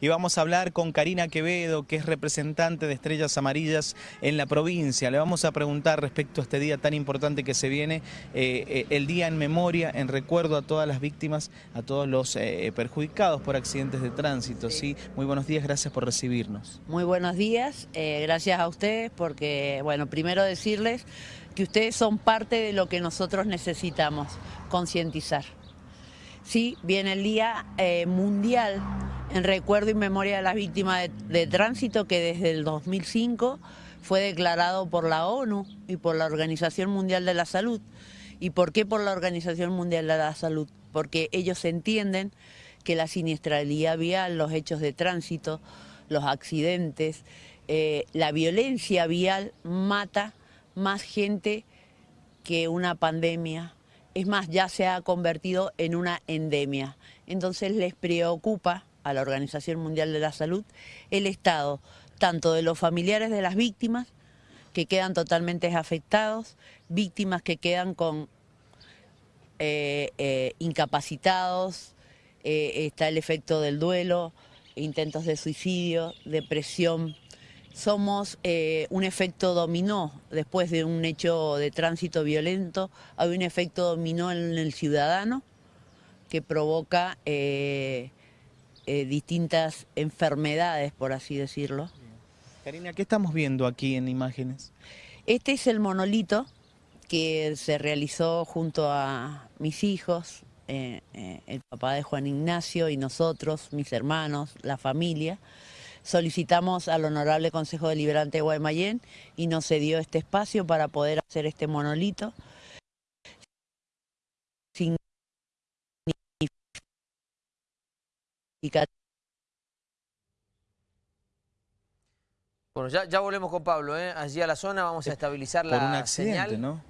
y vamos a hablar con Karina Quevedo, que es representante de Estrellas Amarillas en la provincia. Le vamos a preguntar respecto a este día tan importante que se viene, eh, eh, el día en memoria, en recuerdo a todas las víctimas, a todos los eh, perjudicados por accidentes de tránsito. ¿sí? Muy buenos días, gracias por recibirnos. Muy buenos días, gracias a ustedes porque, bueno, primero decirles que ustedes son parte de lo que nosotros necesitamos, concientizar. Sí, viene el Día Mundial en recuerdo y memoria de las víctimas de, tránsito que desde el 2005 fue declarado por la ONU y por la Organización Mundial de la Salud. ¿Y por qué por la Organización Mundial de la Salud? Porque ellos entienden que la siniestralidad vial, los hechos de tránsito, los accidentes, eh, la violencia vial mata más gente que una pandemia. Es más, ya se ha convertido en una endemia. Entonces les preocupa a la Organización Mundial de la Salud el estado tanto de los familiares de las víctimas que quedan totalmente afectados, víctimas que quedan con eh, eh, incapacitados, eh, está el efecto del duelo, intentos de suicidio, depresión. Somos un efecto dominó después de un hecho de tránsito violento, hay un efecto dominó en el ciudadano que provoca distintas enfermedades, por así decirlo. Karina, ¿qué estamos viendo aquí en imágenes? Este es el monolito que se realizó junto a mis hijos, eh, eh, el papá de Juan Ignacio y nosotros, mis hermanos, la familia. Solicitamos al Honorable Consejo Deliberante de Guaymallén y nos cedió este espacio para poder hacer este monolito. Bueno, ya, volvemos con Pablo, ¿eh? allí a la zona vamos a estabilizar la un accidente, señal. ¿no?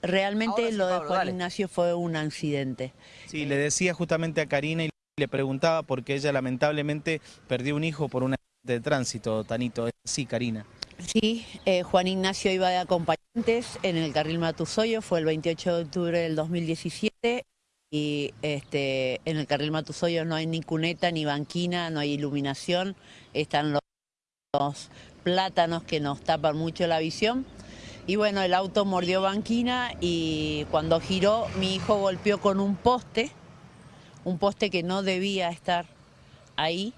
Realmente lo de Juan Ignacio fue un accidente. Sí, le decía justamente a Karina y le preguntaba porque ella lamentablemente perdió un hijo por un accidente de tránsito, Tanito. Sí, Karina. Sí, eh, Juan Ignacio iba de acompañantes en el carril Matusoyo, fue el 28 de octubre del 2017 y este, en el carril Matusoyo no hay ni cuneta ni banquina, no hay iluminación, están los, plátanos que nos tapan mucho la visión. Y bueno, el auto mordió banquina y cuando giró mi hijo golpeó con un poste, un poste que no debía estar ahí,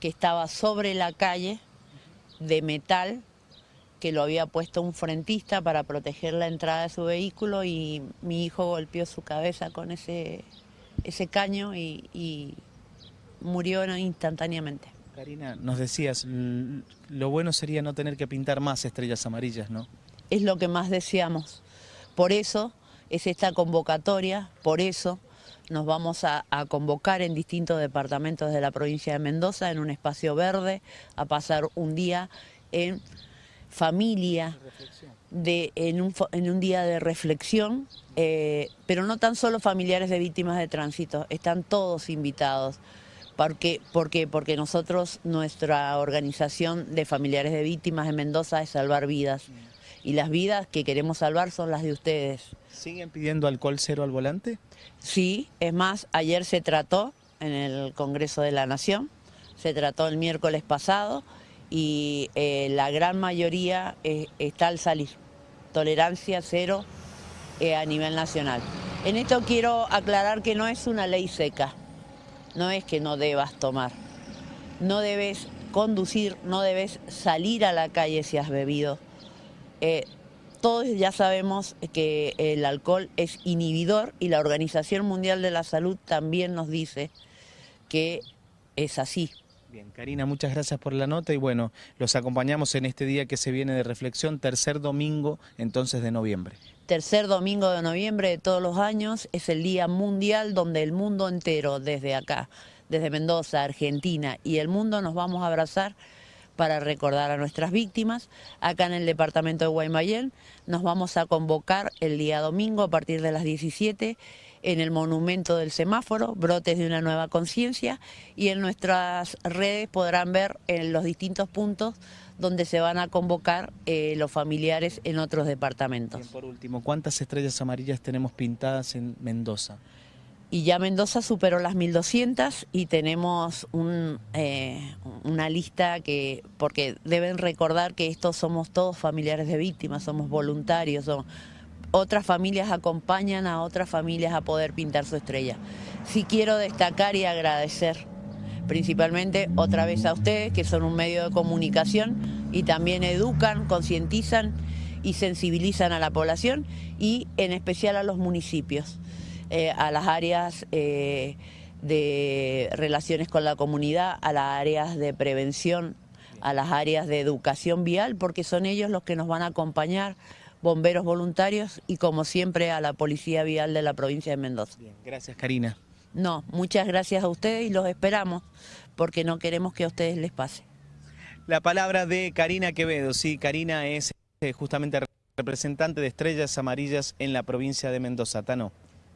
que estaba sobre la calle de metal que lo había puesto un frentista para proteger la entrada de su vehículo y mi hijo golpeó su cabeza con ese, ese caño y, murió instantáneamente. Karina, nos decías, lo bueno sería no tener que pintar más estrellas amarillas, ¿no? Es lo que más deseamos. Por eso es esta convocatoria, por eso nos vamos a, a, convocar en distintos departamentos de la provincia de Mendoza en un espacio verde, a pasar un día en familia, de, en, un, en un día de reflexión, eh, pero no tan solo familiares de víctimas de tránsito, están todos invitados. Porque, porque, porque nosotros, nuestra organización de familiares de víctimas en Mendoza es salvar vidas. Y las vidas que queremos salvar son las de ustedes. ¿Siguen pidiendo alcohol cero al volante? Sí, es más, ayer se trató en el Congreso de la Nación, se trató el miércoles pasado, y eh, la gran mayoría eh, está al salir. Tolerancia cero eh, a nivel nacional. En esto quiero aclarar que no es una ley seca, no es que no debas tomar, no debes conducir, no debes salir a la calle si has bebido. todos ya sabemos que el alcohol es inhibidor y la Organización Mundial de la Salud también nos dice que es así. Bien, Karina, muchas gracias por la nota y bueno, los acompañamos en este día que se viene de reflexión, tercer domingo entonces de noviembre. Tercer domingo de noviembre de todos los años es el Día Mundial donde el mundo entero, desde acá, desde Mendoza, Argentina y el mundo nos vamos a abrazar para recordar a nuestras víctimas. Acá en el departamento de Guaymallén nos vamos a convocar el día domingo a partir de las 17 en el monumento del semáforo, brotes de una nueva conciencia, y en nuestras redes podrán ver en los distintos puntos donde se van a convocar eh, los familiares en otros departamentos. por último, ¿cuántas estrellas amarillas tenemos pintadas en Mendoza? y ya Mendoza superó las 1.200 y tenemos un, eh, una lista que, porque deben recordar que estos somos todos familiares de víctimas, somos voluntarios, son, otras familias acompañan a otras familias a poder pintar su estrella. Sí quiero destacar y agradecer principalmente otra vez a ustedes, que son un medio de comunicación y también educan, concientizan y sensibilizan a la población y en especial a los municipios. Eh, a las áreas eh, de relaciones con la comunidad, a las áreas de prevención, a las áreas de educación vial, porque son ellos los que nos van a acompañar, bomberos voluntarios y como siempre a la Policía Vial de la provincia de Mendoza. gracias Karina. No, muchas gracias a ustedes y los esperamos porque no queremos que a ustedes les pase. La palabra de Karina Quevedo, sí, Karina es eh, justamente representante de Estrellas Amarillas en la provincia de Mendoza. Tano.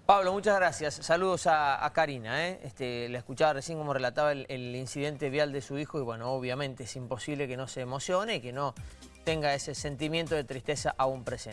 Pablo, muchas gracias. Saludos a, Karina. ¿eh? Este, la escuchaba recién como relataba el, incidente vial de su hijo y bueno, obviamente es imposible que no se emocione y que no tenga ese sentimiento de tristeza aún presente.